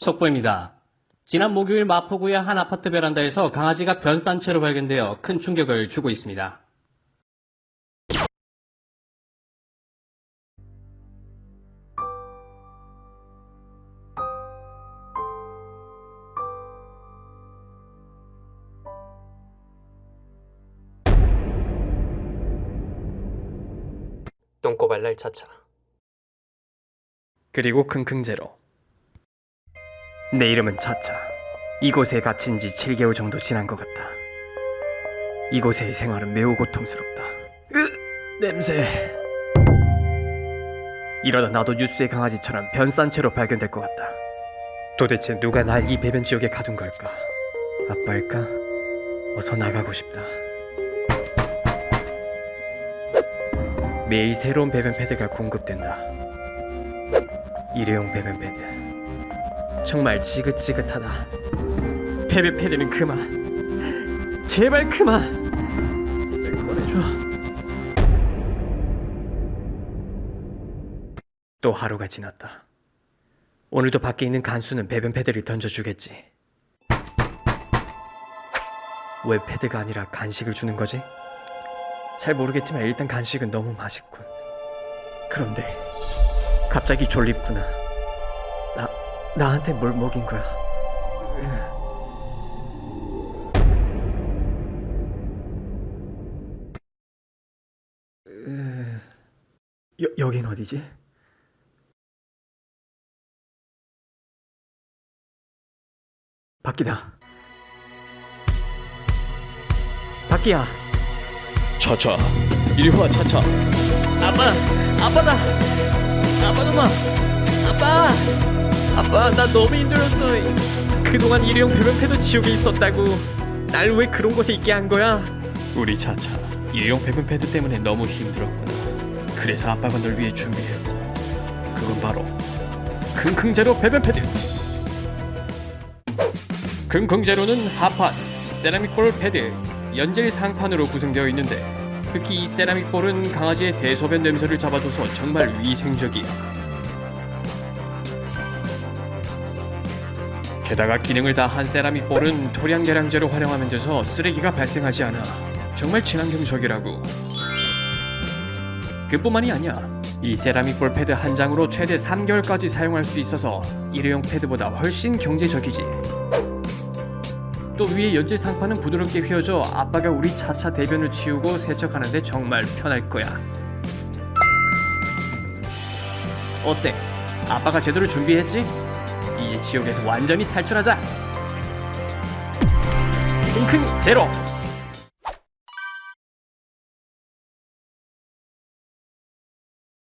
속보입니다. 지난 목요일 마포구의 한 아파트 베란다에서 강아지가 변산 채로 발견되어 큰 충격을 주고 있습니다. 똥꼬발랄 차차 그리고 킁킁제로. 내 이름은 차차. 이곳에 갇힌 지 7개월 정도 지난 것 같다. 이곳의 생활은 매우 고통스럽다. 으, 냄새. 이러다 나도 뉴스의 강아지처럼 변산 채로 발견될 것 같다. 도대체 누가 날 이 배변 지옥에 가둔 걸까? 아빠일까? 어서 나가고 싶다. 매일 새로운 배변 패드가 공급된다. 일회용 배변 패드. 정말 지긋지긋하다. 배변 패드는 그만. 제발 그만. 꺼내줘. 또 하루가 지났다. 오늘도 밖에 있는 간수는 배변 패드를 던져주겠지. 왜 패드가 아니라 간식을 주는 거지? 잘 모르겠지만 일단 간식은 너무 맛있군. 그런데 갑자기 졸립구나. 나 나한테 뭘 먹인 거야? 으, 여 여긴 어디지? 바뀌다. 바뀌야. 차차 이리 와 차차 아빠, 아빠다. 아빠 놈아, 아빠, 아빠 나 너무 힘들었어. 그동안 일회용 배변 패드 지옥에 있었다고. 날 왜 그런 곳에 있게 한 거야? 우리 차차 일용 배변 패드 때문에 너무 힘들었구나 그래서 아빠가 널 위해 준비했어 그건 바로 킁킁제로 배변 패드 킁킁제로는 하판, 세라믹 볼 패드, 연질 상판으로 구성되어 있는데 특히 이 세라믹 볼은 강아지의 대소변 냄새를 잡아줘서 정말 위생적이야 게다가 기능을 다한 세라믹볼은 토량 계량제로 활용하면 돼서 쓰레기가 발생하지 않아 정말 친환경적이라고 그뿐만이 아니야 이 세라믹 볼 패드 한 장으로 최대 3개월까지 사용할 수 있어서 일회용 패드보다 훨씬 경제적이지 또 위에 연질 상판은 부드럽게 휘어져 아빠가 우리 차차 대변을 치우고 세척하는데 정말 편할 거야 어때? 아빠가 제대로 준비했지? 이 지옥에서 완전히 탈출하자. 킁킁 제로